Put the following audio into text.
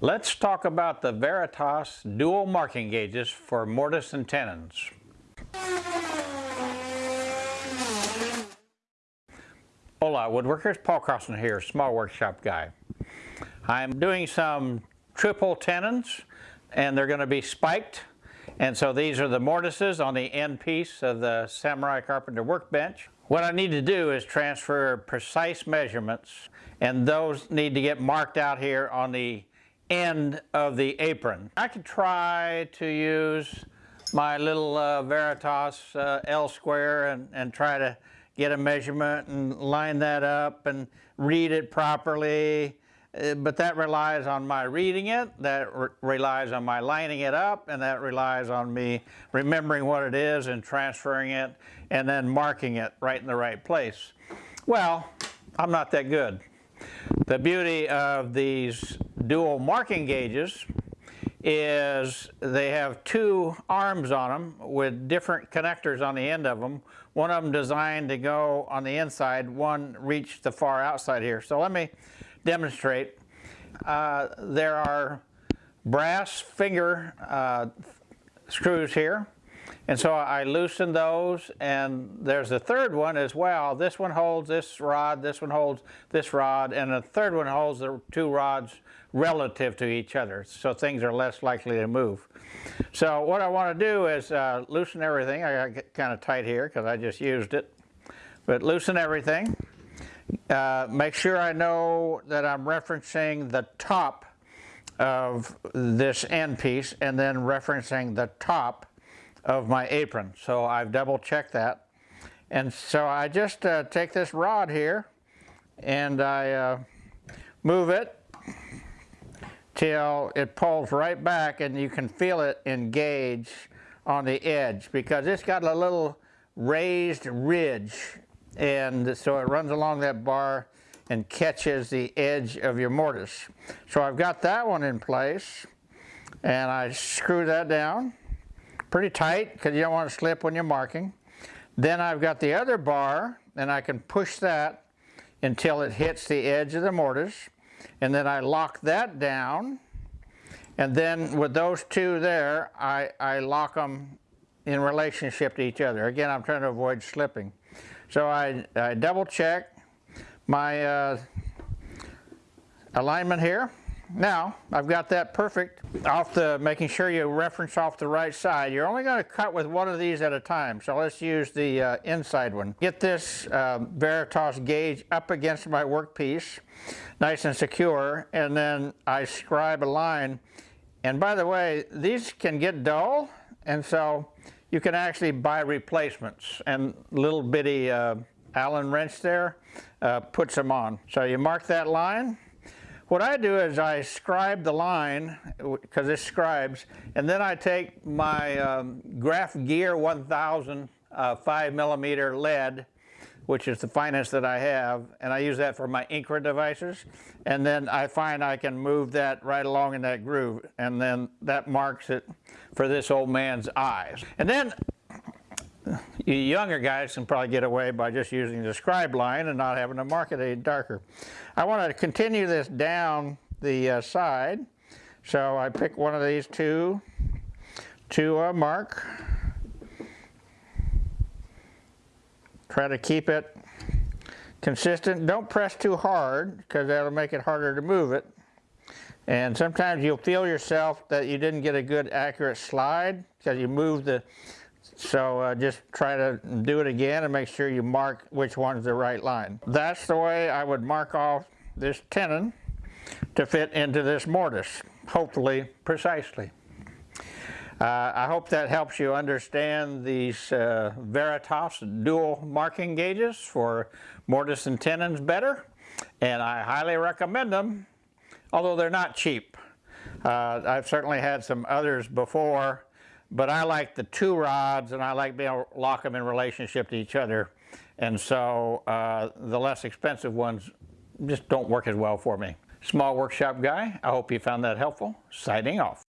Let's talk about the Veritas dual marking gauges for mortise and tenons. Hola woodworkers, Paul Carlson here, small workshop guy. I'm doing some triple tenons and they're going to be spiked and so these are the mortises on the end piece of the Samurai Carpenter workbench. What I need to do is transfer precise measurements and those need to get marked out here on the end of the apron. I could try to use my little uh, Veritas uh, L square and, and try to get a measurement and line that up and read it properly. Uh, but that relies on my reading it, that re relies on my lining it up, and that relies on me remembering what it is and transferring it and then marking it right in the right place. Well, I'm not that good. The beauty of these dual marking gauges is they have two arms on them with different connectors on the end of them. One of them designed to go on the inside, one reach the far outside here. So let me demonstrate. Uh, there are brass finger uh, screws here and so I loosen those and there's a third one as well. This one holds this rod, this one holds this rod, and the third one holds the two rods relative to each other so things are less likely to move. So what I want to do is uh, loosen everything. I got kind of tight here because I just used it. But loosen everything. Uh, make sure I know that I'm referencing the top of this end piece and then referencing the top of my apron. So I've double checked that. And so I just uh, take this rod here and I uh, move it till it pulls right back and you can feel it engage on the edge because it's got a little raised ridge and so it runs along that bar and catches the edge of your mortise. So I've got that one in place and I screw that down pretty tight because you don't want to slip when you're marking. Then I've got the other bar and I can push that until it hits the edge of the mortise and then I lock that down and then with those two there I, I lock them in relationship to each other. Again I'm trying to avoid slipping. So I, I double check my uh, alignment here now, I've got that perfect off the, making sure you reference off the right side. You're only going to cut with one of these at a time, so let's use the uh, inside one. Get this uh, Veritas gauge up against my workpiece, nice and secure, and then I scribe a line. And by the way, these can get dull, and so you can actually buy replacements, and little bitty uh, Allen wrench there uh, puts them on. So you mark that line, what I do is I scribe the line, because it scribes, and then I take my um, Graph Gear 1000 uh, 5 millimeter lead, which is the finest that I have, and I use that for my Incra devices, and then I find I can move that right along in that groove, and then that marks it for this old man's eyes. And then you younger guys can probably get away by just using the scribe line and not having to mark it any darker. I want to continue this down the uh, side. So I pick one of these two to uh, mark. Try to keep it consistent. Don't press too hard because that'll make it harder to move it. And sometimes you'll feel yourself that you didn't get a good accurate slide because you moved the so uh, just try to do it again and make sure you mark which one's the right line. That's the way I would mark off this tenon to fit into this mortise, hopefully precisely. Uh, I hope that helps you understand these uh, Veritas dual marking gauges for mortise and tenons better, and I highly recommend them, although they're not cheap. Uh, I've certainly had some others before but I like the two rods and I like being able to lock them in relationship to each other. And so uh, the less expensive ones just don't work as well for me. Small workshop guy, I hope you found that helpful. Signing off.